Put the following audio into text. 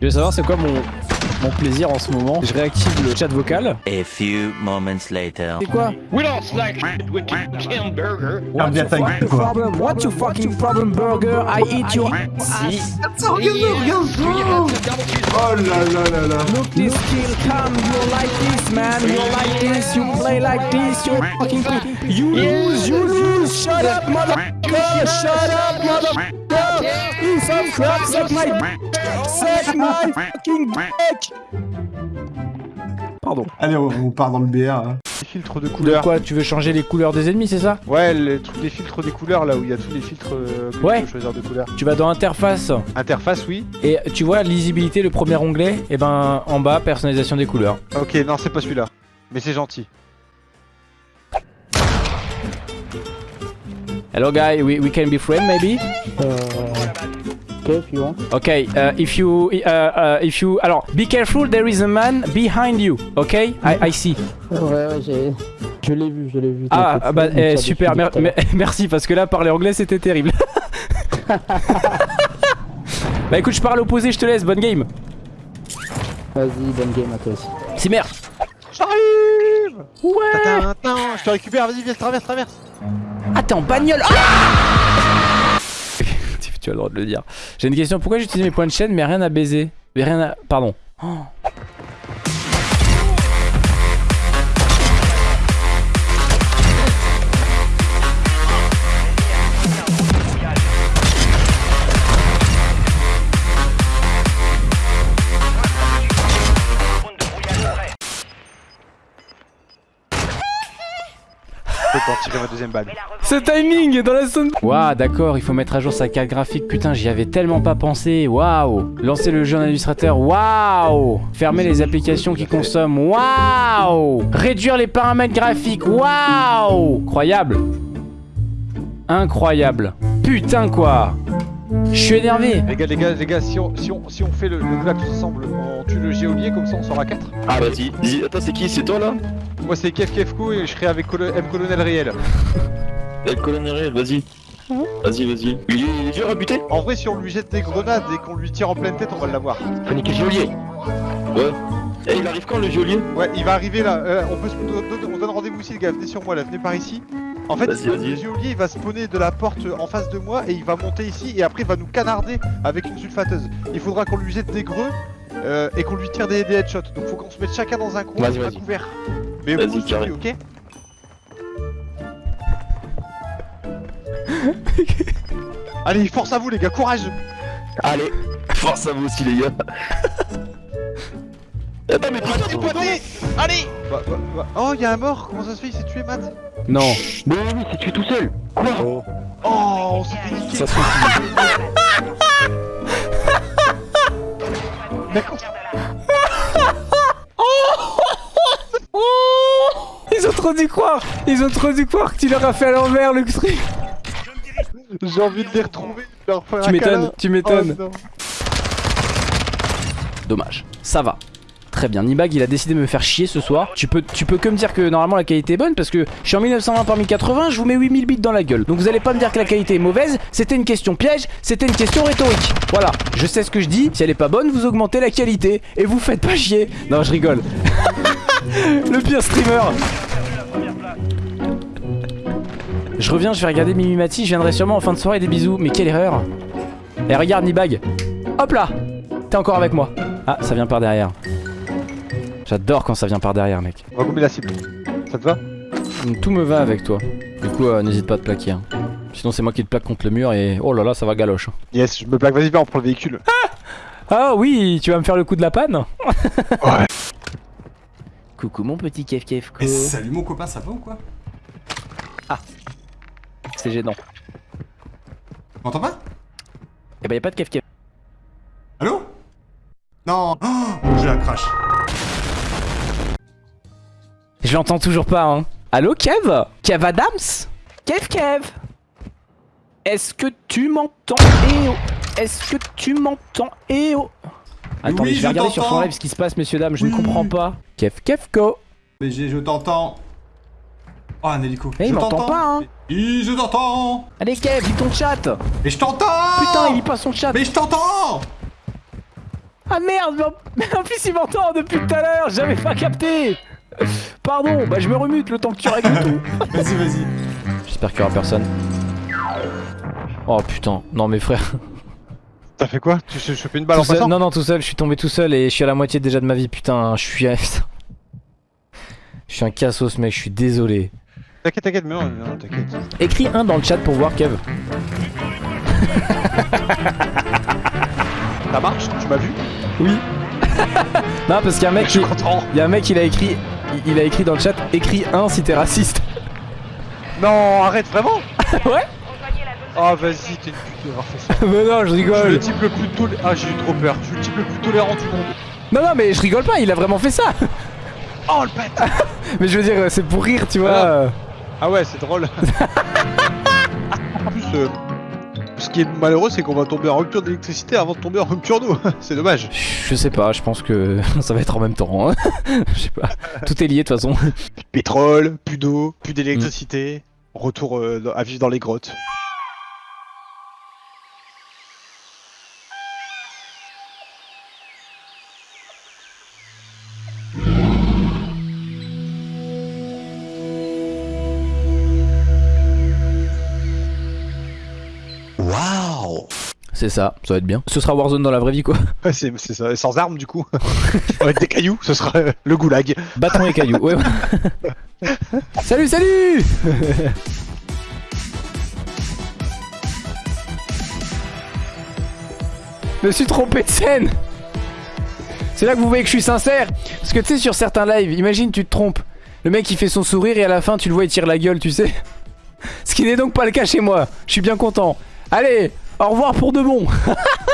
Je veux savoir c'est quoi mon, mon plaisir en ce moment? Je réactive le chat vocal. A few moments later. C'est quoi? We lost like with Kim Burger. What's bien your fucking quoi? problem? What's your fucking problem, burger? I eat your Si. Oh là là là là Look this kill come, you like this man, you like this, you play like this, you fucking play. You lose, you lose, shut up motherfucker, shut up motherfucker, you some crap, suck my suck my fucking dick. Pardon. Allez, on, on part dans le BR. hein. Les filtres de De couleurs. quoi Tu veux changer les couleurs des ennemis, c'est ça? Ouais, les trucs des filtres des couleurs là où il y a tous les filtres euh, que Ouais. tu peux choisir de couleurs. Tu vas dans interface Interface, oui. et tu vois lisibilité, le premier onglet, et ben en bas personnalisation des couleurs. Ok, non, c'est pas celui-là. Mais c'est gentil. Hello guy, we, we can be friends maybe? Okay, if you want. Okay, uh, if you, uh, uh, if you, alors, be careful, there is a man behind you, okay? I, I see. Ouais, ouais, j'ai. Je l'ai vu, je l'ai vu. Ah, ah, bah, eh, super, mer- merci, parce que là, parler anglais, c'était terrible. bah écoute, je parle opposé, je te laisse, bonne game. Vas-y, bonne game à toi aussi. C'est merde. J'arrive Ouais. Tintin, Je te récupère, vas-y, viens, traverse, traverse. T'es en bagnole. Ah tu as le droit de le dire. J'ai une question, pourquoi j'utilise mes points de chaîne, mais rien à baiser? Mais rien à... Pardon. Oh. Je peux pas tirer ma deuxième balle. Ce timing dans la zone Waouh d'accord il faut mettre à jour sa carte graphique. Putain j'y avais tellement pas pensé. Waouh. Lancer le jeu en illustrateur Waouh. Fermer les applications qui consomment. Waouh. Réduire les paramètres graphiques. Waouh. Incroyable. Incroyable. Putain quoi Je suis énervé Les gars, les gars, les gars, si on, si on, si on fait le, le clap tous ensemble, on tue le géolier comme ça on sort à 4 Ah vas-y, attends c'est qui? C'est toi là? Moi c'est Kev Kevko et je serai avec Colo- M Colonel réel. Le colonel réel, vas-y. Vas-y, vas-y. Il est, il est dur à buter? En vrai si on lui jette des grenades et qu'on lui tire en pleine tête on va l'avoir. Faut niquer le geôlier. Ouais. Eh, il arrive quand le geôlier Ouais il va arriver là, Euh, on peut se on donne rendez-vous ici les gars, venez sur moi là, venez par ici. En fait le géolier il va spawner de la porte en face de moi et il va monter ici et après il va nous canarder avec une sulfateuse. Il faudra qu'on lui jette des greux euh, et qu'on lui tire des, des headshots. Donc faut qu'on se mette chacun dans un coin, Vas-y, à vas-y. couvert. Mais Vas-y, vous aussi, carré. ok Allez, force à vous les gars, courage Allez, force à vous aussi les gars. Attends mais putain, Pointé, pointé Allez bah, bah, bah. Oh, y'a un mort Comment ça se fait Il s'est tué, Matt? Non. Mais oui, c'est tué tout seul. Quoi Oh, on s'est fait niquer. Ça se quand- Ils ont trop dû croire. Ils ont trop dû croire que tu leur as fait à l'envers le truc. J'ai envie de les retrouver, leur faire Tu m'étonnes, tu m'étonnes. Oh, non. Dommage. Ça va. Très bien. Nibag, il a décidé de me faire chier ce soir. Tu peux, tu peux que me dire que normalement la qualité est bonne parce que je suis en 1920 par 1080, je vous mets 8000 bits dans la gueule. Donc vous allez pas me dire que la qualité est mauvaise. C'était une question piège, c'était une question rhétorique. Voilà. Je sais ce que je dis. Si elle est pas bonne, vous augmentez la qualité et vous faites pas chier. Non, je rigole. Le pire streamer. Je reviens, je vais regarder Mimimati, je viendrai sûrement en fin de soirée, des bisous. Mais quelle erreur. Et regarde Nibag. Hop là T'es encore avec moi. Ah, ça vient par derrière. J'adore quand ça vient par derrière, mec. On va couper la cible. Ça te va Tout me va avec toi. Du coup, euh, n'hésite pas à te plaquer. hein. Sinon, c'est moi qui te plaque contre le mur et oh là là, ça va galoche. Yes, je me plaque, vas-y, viens, on prend le véhicule. Ah oui, tu vas me faire le coup de la panne? Ouais. Coucou mon petit Kev Kev Et salut mon copain, ça va ou quoi? C'est gênant. Tu m'entends pas? Eh ben, y'a pas de Kev Kev. Allô? Non Oh, mon jeu a crash. Je l'entends toujours pas, hein. Allô, Kev? Kev Adams? Kev Kev. Est-ce que tu m'entends? Eh oh Est-ce que tu m'entends? Eh oh Attendez, Oui, je vais je regarder sur son live ce qui se passe, messieurs, dames, je ne comprends pas. Kev Kevko BG, je t'entends. Oh, un hélico. Eh, il je m'entend t'entends. pas, hein. Oui, je t'entends. Allez, Kev, lis ton chat. Et je t'entends. Putain, il lit pas son chat. Mais je t'entends. Ah merde, mais en, mais en plus il m'entend depuis tout à l'heure, j'avais pas capté Pardon, bah je me remute le temps que tu règles tout. Vas-y, vas-y. J'espère qu'il y aura personne. Oh putain, non mais frère. T'as fait quoi? Tu t'es chopé une balle Tout en seul- passant? Non non tout seul, je suis tombé tout seul et je suis à la moitié déjà de ma vie, putain, je suis... Je suis un cassos mec, je suis désolé. T'inquiète, t'inquiète, mais non, non, t'inquiète. Écris un dans le chat pour voir Kev. Ça marche? Tu m'as vu? Oui. non parce qu'il y a un mec Je suis qui... content. Il y a un mec il a écrit... il- Il a écrit dans le chat, écris un si t'es raciste. Non, arrête, vraiment Ouais Ah, vas-y, t'es une pute d'avoir fait ça. Mais non, je Je suis le rigole. type le plus tolérant. Ah, j'ai eu trop peur. Je suis le type le plus tolérant du monde. Non non mais je rigole pas, il a vraiment fait ça. Oh, le bête Mais je veux dire, c'est pour rire, tu vois. Ah ouais, c'est drôle. en plus, euh, ce qui est malheureux, c'est qu'on va tomber en rupture d'électricité avant de tomber en rupture d'eau. c'est dommage. Je sais pas, je pense que ça va être en même temps. hein. Je sais pas. Tout est lié de toute façon. Pétrole, plus d'eau, plus d'électricité. Retour euh, à vivre dans les grottes. C'est ça, ça va être bien. Ce sera Warzone dans la vraie vie quoi. Ouais, c'est ça. Et sans armes, du coup. Avec des cailloux, ce sera euh, le goulag. Bâton et cailloux. Ouais. ouais. salut, salut Je me suis trompé de scène C'est là que vous voyez que je suis sincère Parce que tu sais sur certains lives, imagine tu te trompes Le mec il fait son sourire et à la fin tu le vois il tire la gueule tu sais Ce qui n'est donc pas le cas chez moi Je suis bien content Allez, au revoir pour de bon